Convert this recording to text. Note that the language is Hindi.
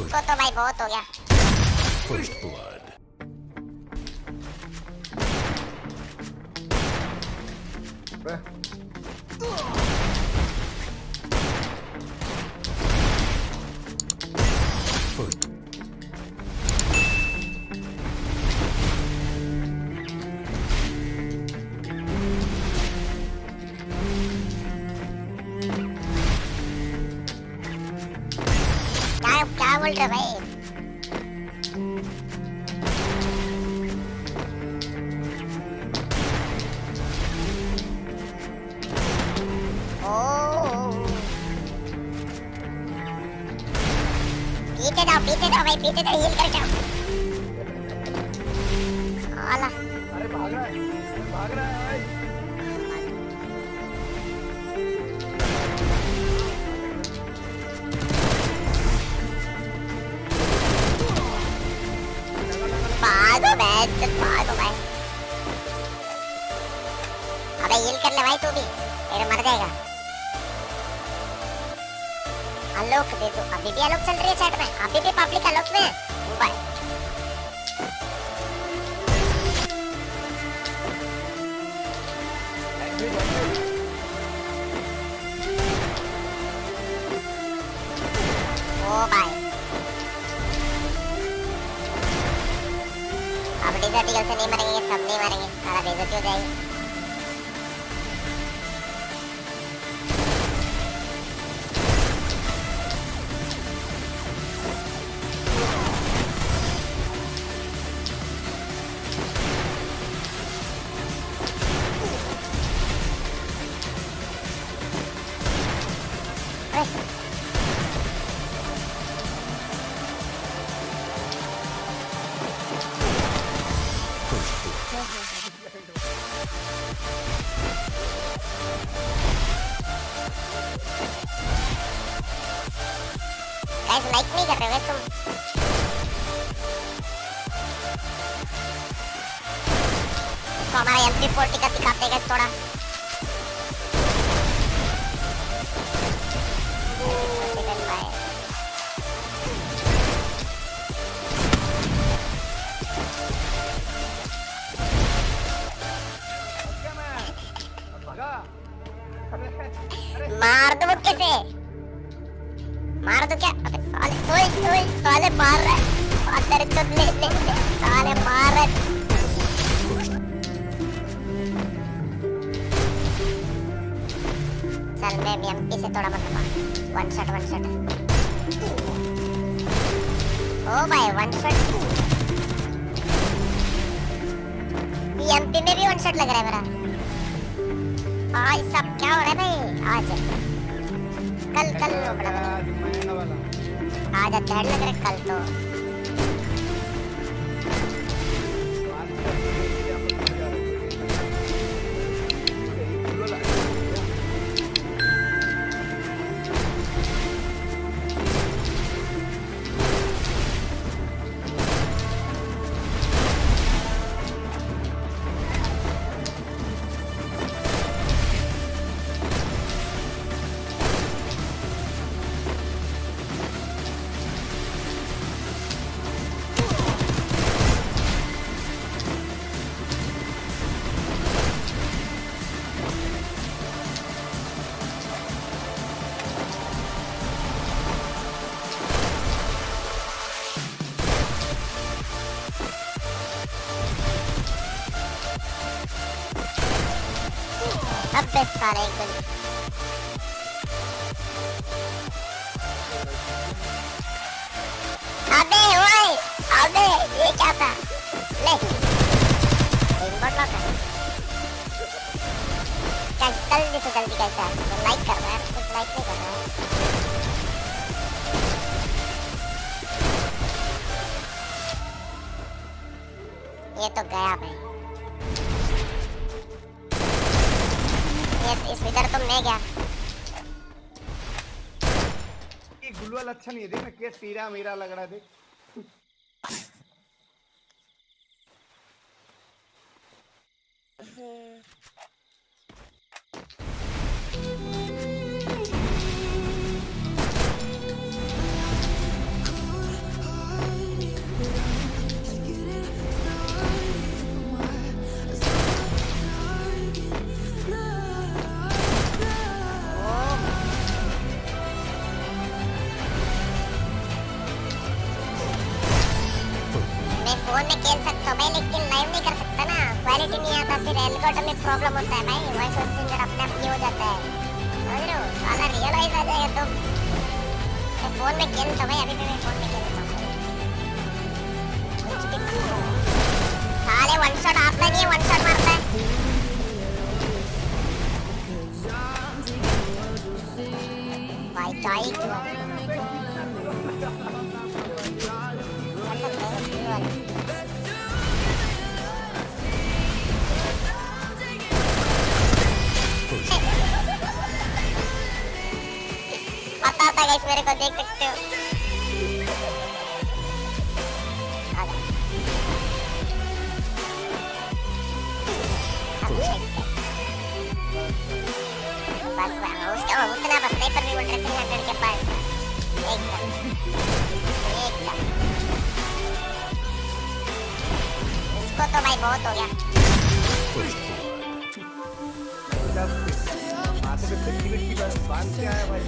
इसको तो भाई बहुत हो गया First blood. First. क्या क्या बोल रहे भाई ओह। पीछे जाओ पीछे जाओ भाई पीछे जाओ हील कर जाओ साला अरे भाग रहा है भाग रहा है भागो बैठ भागो भाई अबे हील कर ले भाई तू भी तेरे मर जाएगा आलोक दे दो अभी भी आलोक चल रही है चैट में अभी भी पब्लिक आलोक में है मोबाइल से नहीं मरेंगे सब नहीं मरेंगे सारा बेजती हो जाएगी। गाइस लाइक नहीं कर रहे हो तुम तो हमारा एमपी फोर्टी का दिखाते थोड़ा मार दो क्या? अबे साले, ओए ओए, साले मार रहा है। अंदर चुद ले ले साले मार रहा है। चल, मैं भी एमपी से थोड़ा मतलब वन शॉट वन शॉट ओ भाई वन शॉट एमपी में भी वन शॉट लग रहा है मेरा। आज सब क्या हो रहा है भाई? आज। कल कल लो बड़ा आज अच्छा लग रहा है कल तो। अबे साले एक दिन अबे ओए, अबे, ये क्या था? ले। लॉक है। जल्दी से जल्दी लाइक है? कुछ लाइक नहीं है। ये तो गया भाई। इधर तो ये अच्छा नहीं है, देख ना क्या तीरा मीरा लग रहा है, देख। रेलकोट में प्रॉब्लम होता है भाई। वॉइस चेंजर अपने आप ही हो जाता है। समझ रहे हो? साला रियलाइज़ आ जाएगा तो। फ़ोन में खेलता हूँ भाई, अभी भी मैं फ़ोन में खेलता हूँ। मेरे को देख सकते हो। बस उसका उतना बस नहीं भी रहे थ्री हंड्रेड के पास। एकदम। एकदम। इसको तो भाई बहुत हो गया। माथे पे बस बाँध के आया भाई।